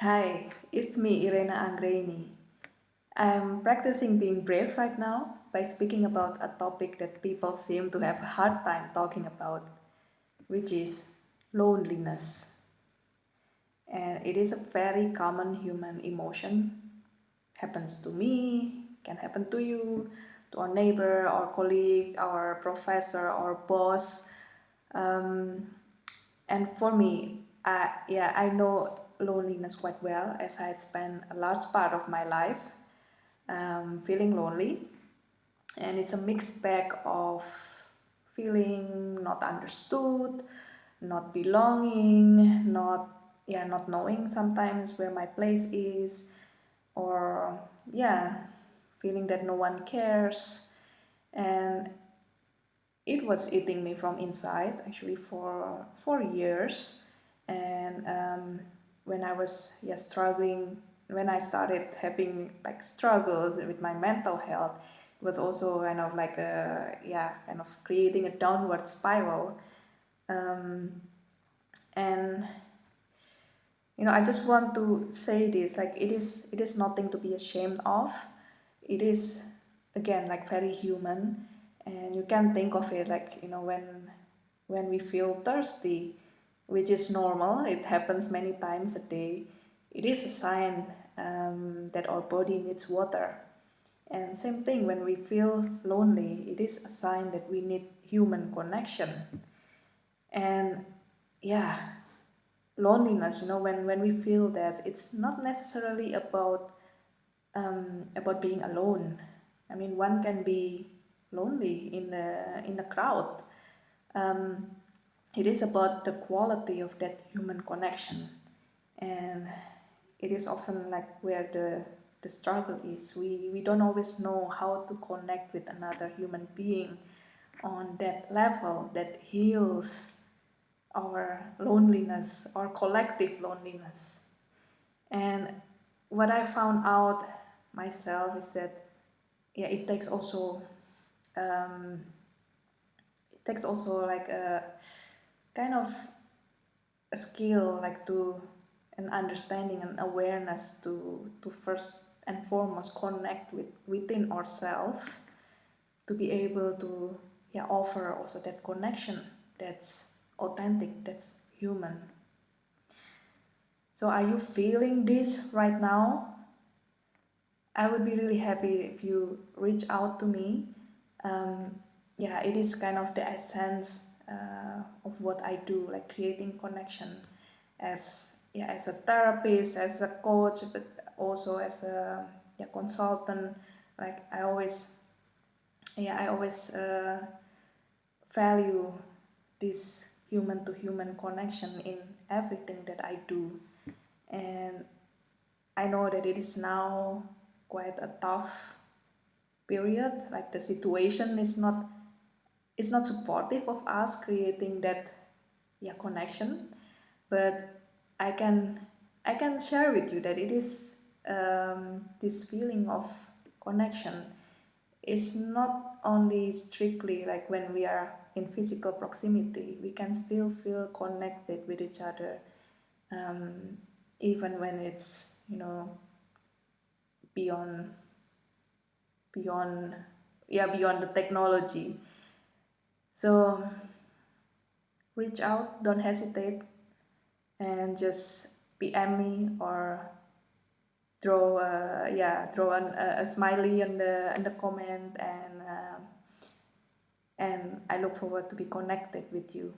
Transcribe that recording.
Hi, it's me, Irena Anggraini. I'm practicing being brave right now by speaking about a topic that people seem to have a hard time talking about, which is loneliness. And it is a very common human emotion. Happens to me, can happen to you, to our neighbor, our colleague, our professor, our boss. Um, and for me, I, yeah, I know loneliness quite well as I had spent a large part of my life um, feeling lonely. And it's a mixed bag of feeling not understood not belonging not yeah not knowing sometimes where my place is or yeah feeling that no one cares. And it was eating me from inside actually for four years. And um, when I was yeah struggling when I started having like struggles with my mental health it was also kind of like a yeah kind of creating a downward spiral. Um, and you know I just want to say this like it is it is nothing to be ashamed of. It is again like very human. And you can think of it like you know when when we feel thirsty which is normal, it happens many times a day, it is a sign um, that our body needs water. And same thing, when we feel lonely, it is a sign that we need human connection. And yeah, loneliness, you know, when, when we feel that, it's not necessarily about um, about being alone. I mean, one can be lonely in the in a crowd. Um, it is about the quality of that human connection. And it is often like where the the struggle is. We we don't always know how to connect with another human being on that level that heals our loneliness our collective loneliness. And what i found out myself is that yeah it takes also um, it takes also like a kind of a skill like to an understanding and awareness to to first and foremost connect with within ourselves to be able to yeah offer also that connection that's authentic that's human. So are you feeling this right now? I would be really happy if you reach out to me. Um, yeah it is kind of the essence uh, of what I do, like creating connection as yeah as a therapist, as a coach, but also as a yeah, consultant. Like I always yeah I always uh, value this human to human connection in everything that I do, and I know that it is now quite a tough period. Like the situation is not it's not supportive of us creating that yeah connection but I can I can share with you that it is um, this feeling of connection. Is not only strictly like when we are in physical proximity we can still feel connected with each other um, even when it's you know beyond beyond yeah beyond the technology so reach out, don't hesitate, and just PM me or throw yeah throw an, a, a, smiley in the in the comment and uh, and I look forward to be connected with you.